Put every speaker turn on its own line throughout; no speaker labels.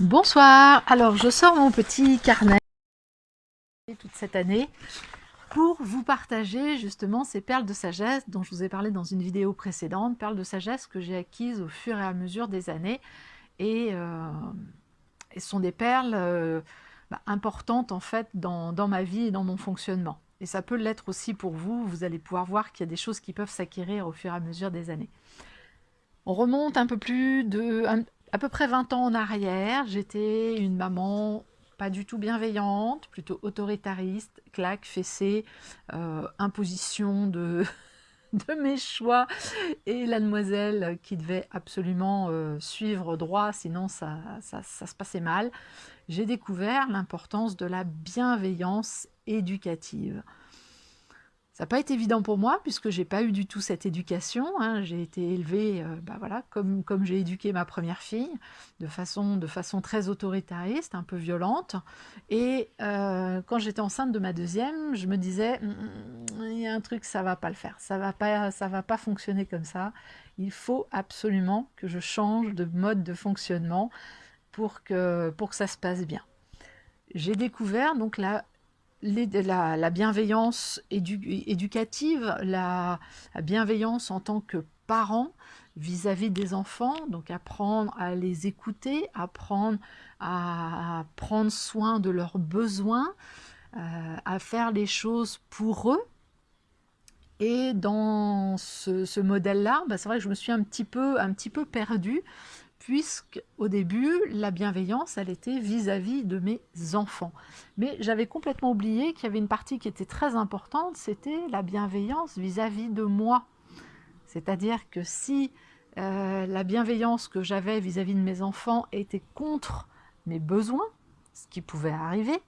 Bonsoir, alors je sors mon petit carnet toute cette année pour vous partager justement ces perles de sagesse dont je vous ai parlé dans une vidéo précédente, perles de sagesse que j'ai acquises au fur et à mesure des années et, euh, sont des perles euh, bah, importantes en fait dans, ma vie et dans mon fonctionnement. Et ça peut l'être aussi pour vous, vous allez pouvoir voir qu'il y a des choses qui peuvent s'acquérir au fur et à mesure des années. On remonte un peu plus de, à peu près 20 ans en arrière, j'étais une maman pas du tout bienveillante, plutôt autoritariste, claque, fessée, euh, imposition de, mes choix et la demoiselle qui devait absolument euh, suivre droit, sinon ça se passait mal. J'ai découvert l'importance de la bienveillance éducative. Ça n'a pas été évident pour moi, puisque j'ai pas eu du tout cette éducation. Hein. J'ai été élevée euh, bah voilà, comme, j'ai éduqué ma première fille, de façon, très autoritariste, un peu violente. Et euh, quand j'étais enceinte de ma deuxième, je me disais, hum, hum, il y a un truc, ça va pas le faire, ça va pas, va pas fonctionner comme ça. Il faut absolument que je change de mode de fonctionnement pour que, pour que ça se passe bien. J'ai découvert donc la la, bienveillance éducative, la, bienveillance en tant que parent vis-à-vis des enfants, donc apprendre à les écouter, apprendre à, prendre soin de leurs besoins, euh, à faire les choses pour eux. Et dans ce, modèle-là, bah, c'est vrai que je me suis un petit peu, un petit peu perdue puisque au début, la bienveillance, elle était vis-à-vis de mes enfants. Mais j'avais complètement oublié qu'il y avait une partie qui était très importante, c'était la bienveillance vis-à-vis de moi. C'est-à-dire que si euh, la bienveillance que j'avais vis-à-vis de mes enfants était contre mes besoins, ce qui pouvait arriver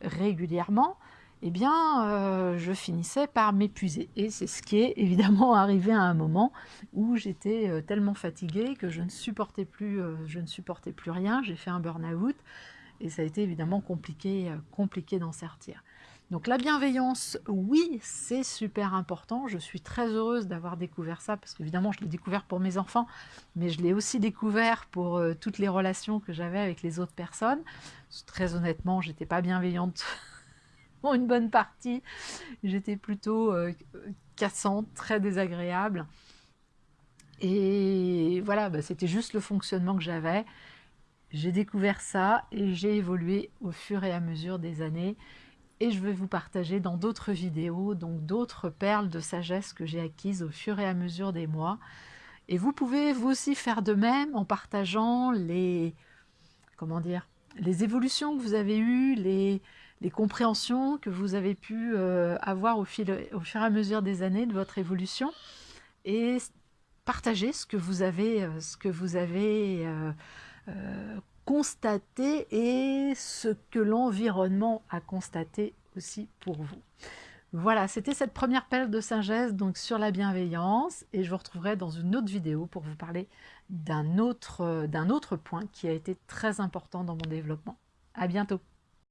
régulièrement, eh bien, euh, je finissais par m'épuiser. Et c'est ce qui est évidemment arrivé à un moment où j'étais euh, tellement fatiguée que je ne supportais plus, euh, je ne supportais plus rien. J'ai fait un burn-out et ça a été évidemment compliqué, compliqué d'en sortir. Donc la bienveillance, oui, c'est super important. Je suis très heureuse d'avoir découvert ça parce qu'évidemment, je l'ai découvert pour mes enfants, mais je l'ai aussi découvert pour toutes les relations que j'avais avec les autres personnes. Très honnêtement, j'étais pas bienveillante une bonne partie. J'étais plutôt euh, cassante, très désagréable. Et voilà, bah, c'était juste le fonctionnement que j'avais. J'ai découvert ça et j'ai évolué au fur et à mesure des années. Et je vais vous partager dans d'autres vidéos, donc d'autres perles de sagesse que j'ai acquises au fur et à mesure des mois. Et vous pouvez vous aussi faire de même en partageant les, comment dire, les évolutions que vous avez eues, les, les compréhensions que vous avez pu euh, avoir au, fil, au fur et à mesure des années de votre évolution et partager ce que vous avez, euh, ce que vous avez euh, constaté et ce que l'environnement a constaté aussi pour vous. Voilà, c'était cette première pelle de sagesse donc sur la bienveillance et je vous retrouverai dans une autre vidéo pour vous parler d'un autre, autre point qui a été très important dans mon développement. À bientôt